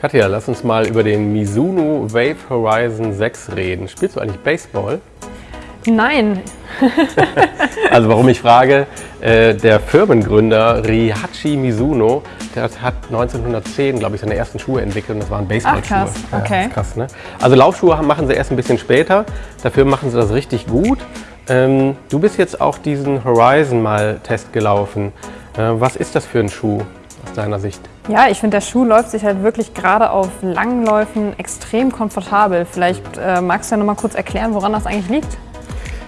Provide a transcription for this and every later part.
Katja, lass uns mal über den Mizuno Wave Horizon 6 reden. Spielst du eigentlich Baseball? Nein. also warum ich frage, äh, der Firmengründer Rihachi Mizuno, der hat 1910, glaube ich, seine ersten Schuhe entwickelt und das waren Baseballschuhe. Ach, krass. Okay. Ja, krass, ne? Also Laufschuhe machen sie erst ein bisschen später, dafür machen sie das richtig gut. Ähm, du bist jetzt auch diesen Horizon mal Test gelaufen. Äh, was ist das für ein Schuh deiner Sicht? Ja, ich finde, der Schuh läuft sich halt wirklich gerade auf langen Läufen extrem komfortabel. Vielleicht äh, magst du ja noch mal kurz erklären, woran das eigentlich liegt?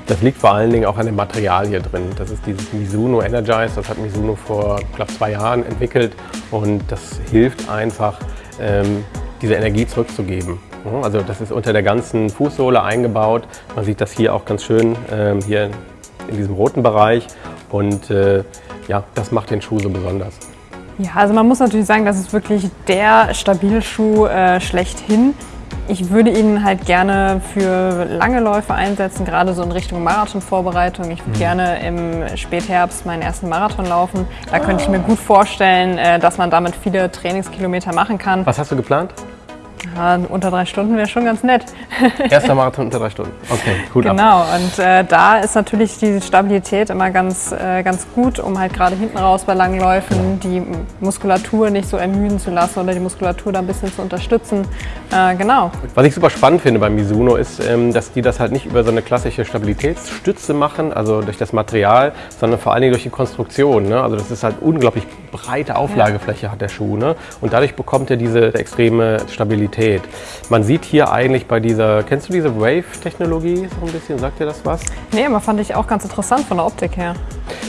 Das liegt vor allen Dingen auch an dem Material hier drin. Das ist dieses Mizuno Energize, das hat Mizuno vor, glaube zwei Jahren entwickelt und das hilft einfach, ähm, diese Energie zurückzugeben. Also das ist unter der ganzen Fußsohle eingebaut. Man sieht das hier auch ganz schön ähm, hier in diesem roten Bereich und äh, ja, das macht den Schuh so besonders. Ja, also man muss natürlich sagen, das ist wirklich der Stabilschuh äh, schlechthin. Ich würde ihn halt gerne für lange Läufe einsetzen, gerade so in Richtung Marathonvorbereitung. Ich würde mhm. gerne im Spätherbst meinen ersten Marathon laufen. Da könnte ich mir gut vorstellen, äh, dass man damit viele Trainingskilometer machen kann. Was hast du geplant? Ja, unter drei Stunden wäre schon ganz nett. Erster Marathon unter drei Stunden. Okay, gut. Genau, ab. und äh, da ist natürlich die Stabilität immer ganz, äh, ganz gut, um halt gerade hinten raus bei langen Läufen die Muskulatur nicht so ermüden zu lassen oder die Muskulatur da ein bisschen zu unterstützen. Äh, genau. Was ich super spannend finde beim Mizuno ist, ähm, dass die das halt nicht über so eine klassische Stabilitätsstütze machen, also durch das Material, sondern vor allen Dingen durch die Konstruktion. Ne? Also das ist halt unglaublich breite Auflagefläche ja. hat der Schuh. Ne? Und dadurch bekommt er diese extreme Stabilität. Man sieht hier eigentlich bei dieser, kennst du diese Wave-Technologie so ein bisschen? Sagt dir das was? Nee, aber fand ich auch ganz interessant von der Optik her.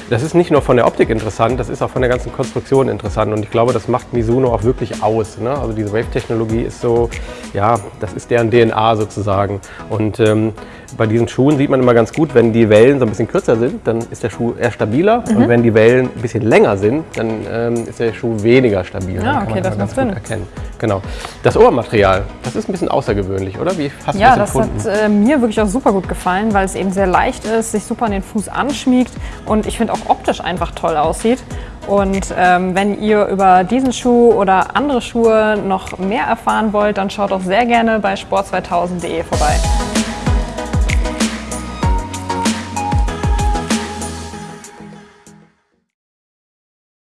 Das ist nicht nur von der Optik interessant, das ist auch von der ganzen Konstruktion interessant und ich glaube, das macht Mizuno auch wirklich aus. Ne? Also diese Wave-Technologie ist so, ja, das ist deren DNA sozusagen. Und ähm, bei diesen Schuhen sieht man immer ganz gut, wenn die Wellen so ein bisschen kürzer sind, dann ist der Schuh eher stabiler mhm. und wenn die Wellen ein bisschen länger sind, dann ähm, ist der Schuh weniger stabil. Ja, okay, das macht Sinn. Erkennen. Genau. Das Ohrmaterial, das ist ein bisschen außergewöhnlich, oder? Wie hast ja, du das das hat äh, mir wirklich auch super gut gefallen, weil es eben sehr leicht ist, sich super an den Fuß anschmiegt und ich finde auch optisch einfach toll aussieht. Und ähm, wenn ihr über diesen Schuh oder andere Schuhe noch mehr erfahren wollt, dann schaut auch sehr gerne bei sport2000.de vorbei.